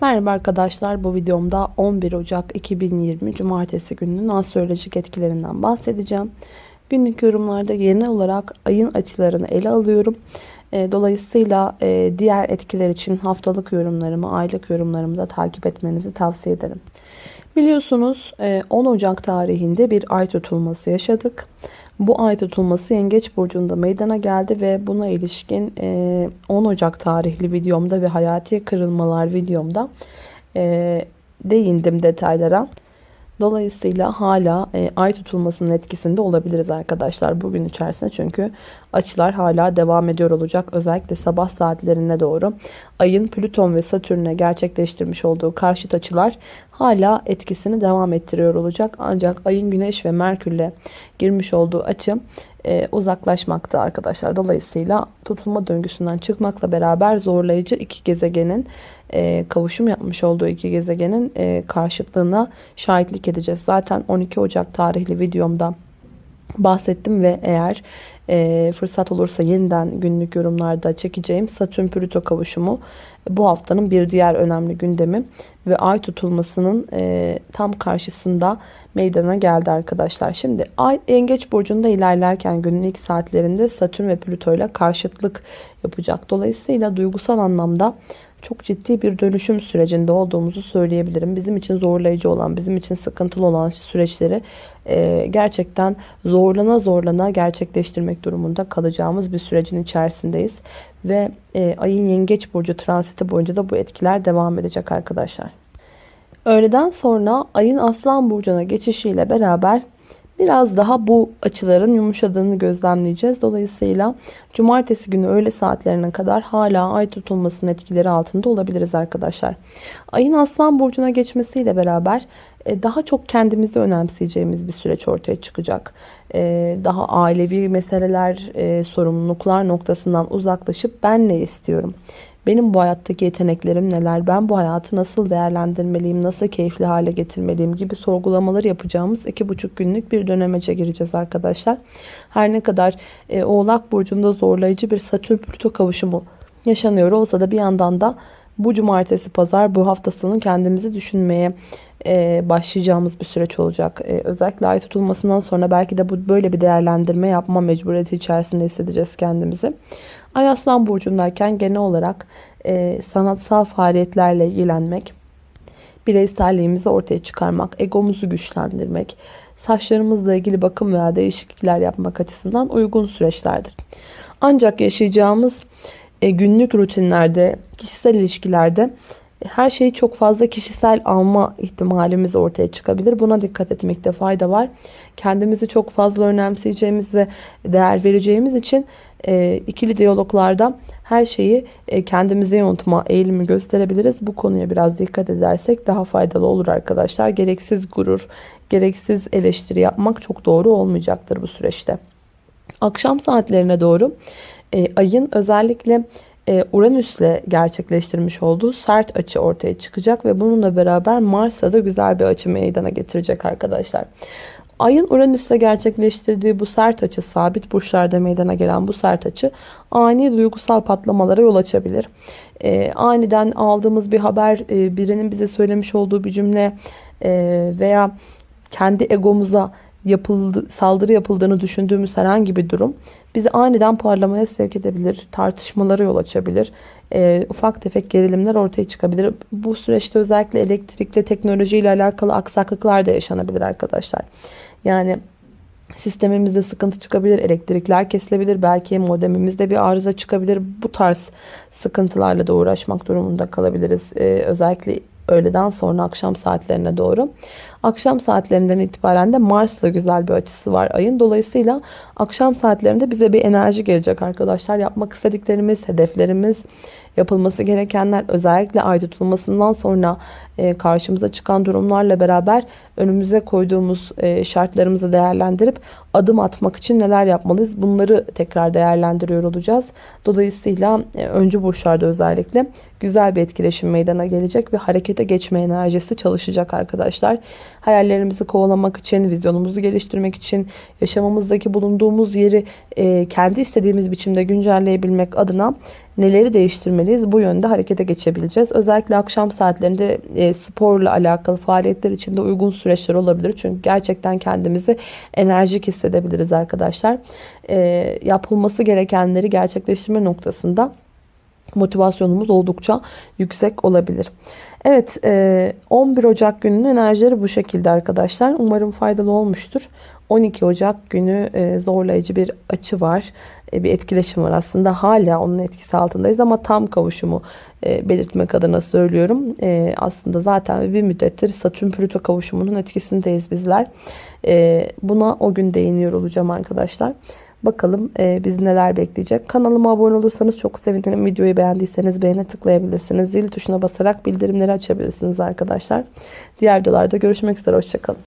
Merhaba arkadaşlar bu videomda 11 Ocak 2020 Cumartesi gününün astrolojik etkilerinden bahsedeceğim. Günlük yorumlarda genel olarak ayın açılarını ele alıyorum. E, dolayısıyla e, diğer etkiler için haftalık yorumlarımı, aylık yorumlarımı da takip etmenizi tavsiye ederim. Biliyorsunuz 10 e, Ocak tarihinde bir ay tutulması yaşadık. Bu ay tutulması Yengeç Burcu'nda meydana geldi ve buna ilişkin 10 Ocak tarihli videomda ve hayati kırılmalar videomda değindim detaylara. Dolayısıyla hala e, ay tutulmasının etkisinde olabiliriz arkadaşlar bugün içerisinde. Çünkü açılar hala devam ediyor olacak. Özellikle sabah saatlerine doğru ayın Plüton ve Satürn'e gerçekleştirmiş olduğu karşıt açılar hala etkisini devam ettiriyor olacak. Ancak ayın Güneş ve Merkür'le girmiş olduğu açı e, uzaklaşmakta arkadaşlar. Dolayısıyla tutulma döngüsünden çıkmakla beraber zorlayıcı iki gezegenin e, kavuşum yapmış olduğu iki gezegenin e, karşıtlığına şahitlik edeceğiz. Zaten 12 Ocak tarihli videomda bahsettim ve eğer e, fırsat olursa yeniden günlük yorumlarda çekeceğim Satürn Plüto kavuşumu bu haftanın bir diğer önemli gündemi ve ay tutulmasının e, tam karşısında meydana geldi arkadaşlar. Şimdi ay yengeç burcunda ilerlerken günün ilk saatlerinde Satürn ve Plüto ile karşıtlık yapacak. Dolayısıyla duygusal anlamda çok ciddi bir dönüşüm sürecinde olduğumuzu söyleyebilirim. Bizim için zorlayıcı olan, bizim için sıkıntılı olan süreçleri e, gerçekten zorlana zorlana gerçekleştirmek durumunda kalacağımız bir sürecin içerisindeyiz. Ve e, ayın yengeç burcu transiti boyunca da bu etkiler devam edecek arkadaşlar. Öğleden sonra ayın aslan burcuna geçişiyle beraber Biraz daha bu açıların yumuşadığını gözlemleyeceğiz. Dolayısıyla cumartesi günü öğle saatlerine kadar hala ay tutulmasının etkileri altında olabiliriz arkadaşlar. Ayın aslan burcuna geçmesiyle beraber e, daha çok kendimizi önemseyeceğimiz bir süreç ortaya çıkacak. E, daha ailevi meseleler, e, sorumluluklar noktasından uzaklaşıp ben ne istiyorum? Benim bu hayattaki yeteneklerim neler? Ben bu hayatı nasıl değerlendirmeliyim? Nasıl keyifli hale getirmeliyim? Gibi sorgulamaları yapacağımız iki buçuk günlük bir dönemece gireceğiz arkadaşlar. Her ne kadar e, Oğlak Burcu'nda zorlayıcı bir Satürn Plüto kavuşumu yaşanıyor olsa da bir yandan da bu cumartesi pazar bu hafta sonu kendimizi düşünmeye e, başlayacağımız bir süreç olacak. E, özellikle ay tutulmasından sonra belki de bu böyle bir değerlendirme yapma mecburiyeti içerisinde hissedeceğiz kendimizi. Ay Aslan Burcu'ndayken genel olarak e, sanatsal faaliyetlerle ilgilenmek, bireyselliğimizi ortaya çıkarmak, egomuzu güçlendirmek, saçlarımızla ilgili bakım veya değişiklikler yapmak açısından uygun süreçlerdir. Ancak yaşayacağımız e, günlük rutinlerde, kişisel ilişkilerde her şeyi çok fazla kişisel alma ihtimalimiz ortaya çıkabilir. Buna dikkat etmekte fayda var. Kendimizi çok fazla önemseyeceğimiz ve değer vereceğimiz için e, ikili diyaloglarda her şeyi e, kendimize yontma eğilimi gösterebiliriz. Bu konuya biraz dikkat edersek daha faydalı olur arkadaşlar. Gereksiz gurur, gereksiz eleştiri yapmak çok doğru olmayacaktır bu süreçte. Akşam saatlerine doğru e, ayın özellikle e, Uranüs'le gerçekleştirmiş olduğu sert açı ortaya çıkacak ve bununla beraber Mars'a da güzel bir açı meydana getirecek arkadaşlar. Ayın Uranüs'le gerçekleştirdiği bu sert açı, sabit burçlarda meydana gelen bu sert açı ani duygusal patlamalara yol açabilir. E, aniden aldığımız bir haber, e, birinin bize söylemiş olduğu bir cümle e, veya kendi egomuza yapıldı, saldırı yapıldığını düşündüğümüz herhangi bir durum bizi aniden parlamaya sevk edebilir, tartışmalara yol açabilir, e, ufak tefek gerilimler ortaya çıkabilir. Bu süreçte özellikle elektrikle, teknolojiyle alakalı aksaklıklar da yaşanabilir arkadaşlar. Yani sistemimizde sıkıntı çıkabilir, elektrikler kesilebilir, belki modemimizde bir arıza çıkabilir. Bu tarz sıkıntılarla da uğraşmak durumunda kalabiliriz. Ee, özellikle öğleden sonra akşam saatlerine doğru. Akşam saatlerinden itibaren de Mars'la güzel bir açısı var ayın. Dolayısıyla akşam saatlerinde bize bir enerji gelecek arkadaşlar. Yapmak istediklerimiz, hedeflerimiz, yapılması gerekenler özellikle ay tutulmasından sonra e, karşımıza çıkan durumlarla beraber önümüze koyduğumuz e, şartlarımızı değerlendirip adım atmak için neler yapmalıyız bunları tekrar değerlendiriyor olacağız. Dolayısıyla e, öncü burçlarda özellikle güzel bir etkileşim meydana gelecek ve harekete geçme enerjisi çalışacak arkadaşlar. Hayallerimizi kovalamak için, vizyonumuzu geliştirmek için, yaşamımızdaki bulunduğumuz yeri kendi istediğimiz biçimde güncelleyebilmek adına neleri değiştirmeliyiz bu yönde harekete geçebileceğiz. Özellikle akşam saatlerinde e, sporla alakalı faaliyetler için de uygun süreçler olabilir. Çünkü gerçekten kendimizi enerjik hissedebiliriz arkadaşlar. E, yapılması gerekenleri gerçekleştirme noktasında motivasyonumuz oldukça yüksek olabilir. Evet 11 Ocak gününün enerjileri bu şekilde arkadaşlar. Umarım faydalı olmuştur. 12 Ocak günü zorlayıcı bir açı var. Bir etkileşim var aslında. Hala onun etkisi altındayız ama tam kavuşumu belirtmek adına söylüyorum. Aslında zaten bir müddettir Satürn Plüto kavuşumunun etkisindeyiz bizler. Buna o gün değiniyor olacağım arkadaşlar. Bakalım e, bizi neler bekleyecek. Kanalıma abone olursanız çok sevinirim. Videoyu beğendiyseniz beğene tıklayabilirsiniz. Zil tuşuna basarak bildirimleri açabilirsiniz arkadaşlar. Diğer videolarda görüşmek üzere. Hoşçakalın.